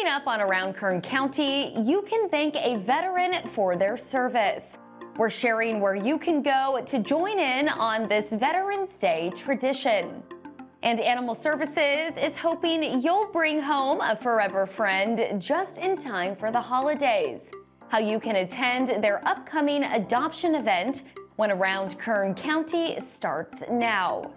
Coming up on Around Kern County, you can thank a veteran for their service. We're sharing where you can go to join in on this Veterans Day tradition. And Animal Services is hoping you'll bring home a forever friend just in time for the holidays. How you can attend their upcoming adoption event when Around Kern County starts now.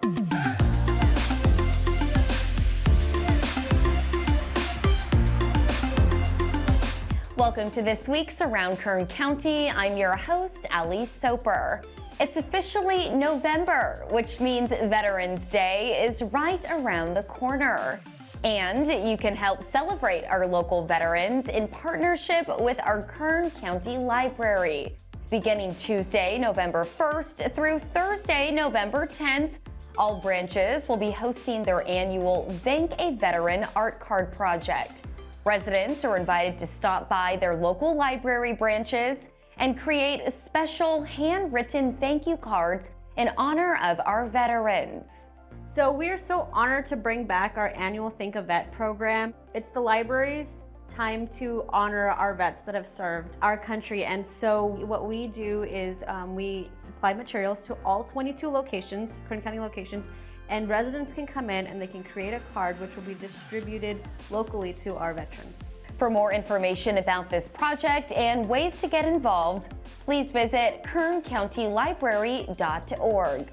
Welcome to this week's Around Kern County. I'm your host, Ali Soper. It's officially November, which means Veterans Day is right around the corner. And you can help celebrate our local veterans in partnership with our Kern County Library. Beginning Tuesday, November 1st through Thursday, November 10th, all branches will be hosting their annual Thank a Veteran art card project. Residents are invited to stop by their local library branches and create special handwritten thank you cards in honor of our veterans. So we are so honored to bring back our annual Think a Vet program. It's the library's time to honor our vets that have served our country. And so what we do is um, we supply materials to all 22 locations, Kern County locations, and residents can come in and they can create a card which will be distributed locally to our veterans. For more information about this project and ways to get involved, please visit kerncountylibrary.org.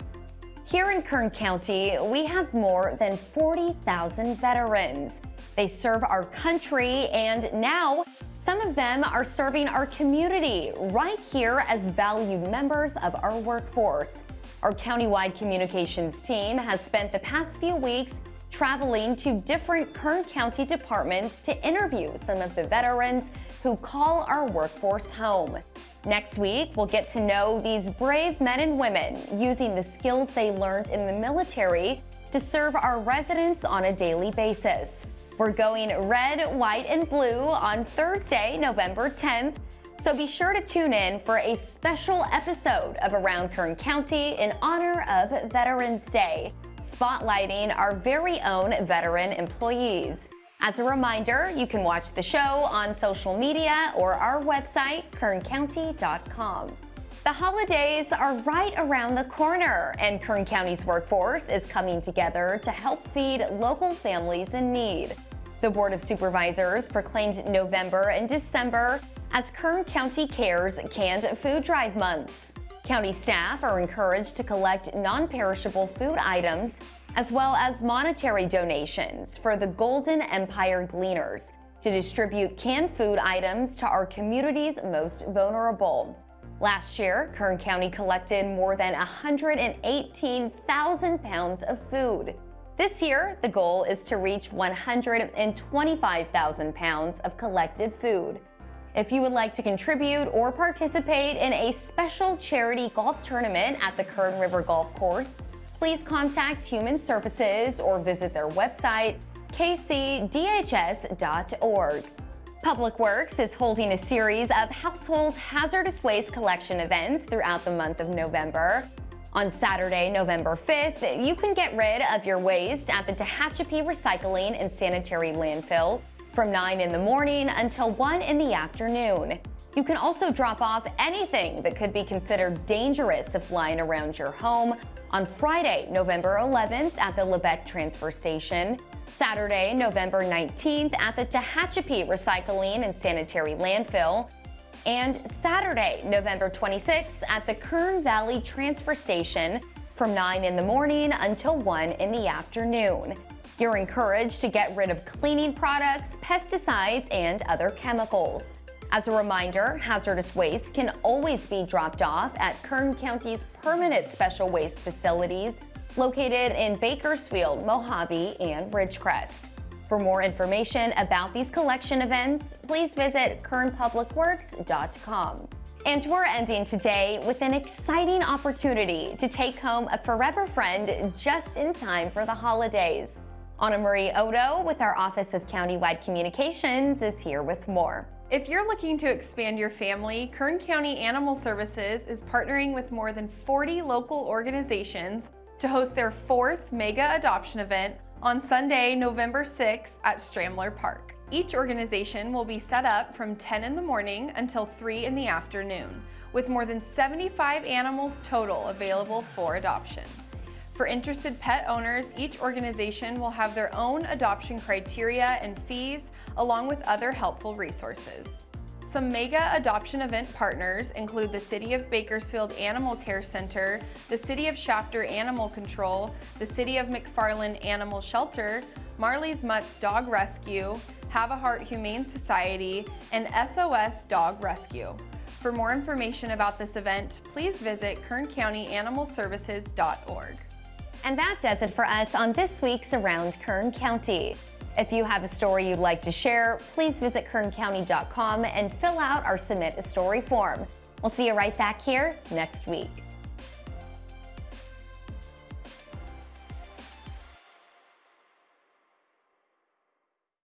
Here in Kern County, we have more than 40,000 veterans. They serve our country and now some of them are serving our community right here as valued members of our workforce. Our countywide communications team has spent the past few weeks traveling to different Kern County departments to interview some of the veterans who call our workforce home. Next week, we'll get to know these brave men and women using the skills they learned in the military to serve our residents on a daily basis. We're going red, white, and blue on Thursday, November 10th so be sure to tune in for a special episode of Around Kern County in honor of Veterans Day, spotlighting our very own veteran employees. As a reminder, you can watch the show on social media or our website, kerncounty.com. The holidays are right around the corner, and Kern County's workforce is coming together to help feed local families in need. The Board of Supervisors proclaimed November and December as Kern County Cares Canned Food Drive months. County staff are encouraged to collect non-perishable food items as well as monetary donations for the Golden Empire Gleaners to distribute canned food items to our community's most vulnerable. Last year, Kern County collected more than 118,000 pounds of food. This year, the goal is to reach 125,000 pounds of collected food. If you would like to contribute or participate in a special charity golf tournament at the Kern River Golf Course, please contact Human Services or visit their website, kcdhs.org. Public Works is holding a series of household hazardous waste collection events throughout the month of November. On Saturday, November 5th, you can get rid of your waste at the Tehachapi Recycling and Sanitary Landfill from 9 in the morning until 1 in the afternoon. You can also drop off anything that could be considered dangerous if lying around your home on Friday, November 11th at the Lebec Transfer Station, Saturday, November 19th at the Tehachapi Recycling and Sanitary Landfill, and Saturday, November 26th at the Kern Valley Transfer Station from 9 in the morning until 1 in the afternoon. You're encouraged to get rid of cleaning products, pesticides, and other chemicals. As a reminder, hazardous waste can always be dropped off at Kern County's permanent special waste facilities located in Bakersfield, Mojave, and Ridgecrest. For more information about these collection events, please visit kernpublicworks.com. And we're ending today with an exciting opportunity to take home a forever friend just in time for the holidays. Anna Marie Odo with our Office of Countywide Communications is here with more. If you're looking to expand your family, Kern County Animal Services is partnering with more than 40 local organizations to host their fourth mega adoption event on Sunday, November 6th at Stramler Park. Each organization will be set up from 10 in the morning until 3 in the afternoon, with more than 75 animals total available for adoption. For interested pet owners, each organization will have their own adoption criteria and fees, along with other helpful resources. Some mega adoption event partners include the City of Bakersfield Animal Care Center, the City of Shafter Animal Control, the City of McFarland Animal Shelter, Marley's Mutts Dog Rescue, Have a Heart Humane Society, and SOS Dog Rescue. For more information about this event, please visit kerncountyanimalservices.org. And that does it for us on this week's Around Kern County. If you have a story you'd like to share, please visit kerncounty.com and fill out our Submit a Story form. We'll see you right back here next week.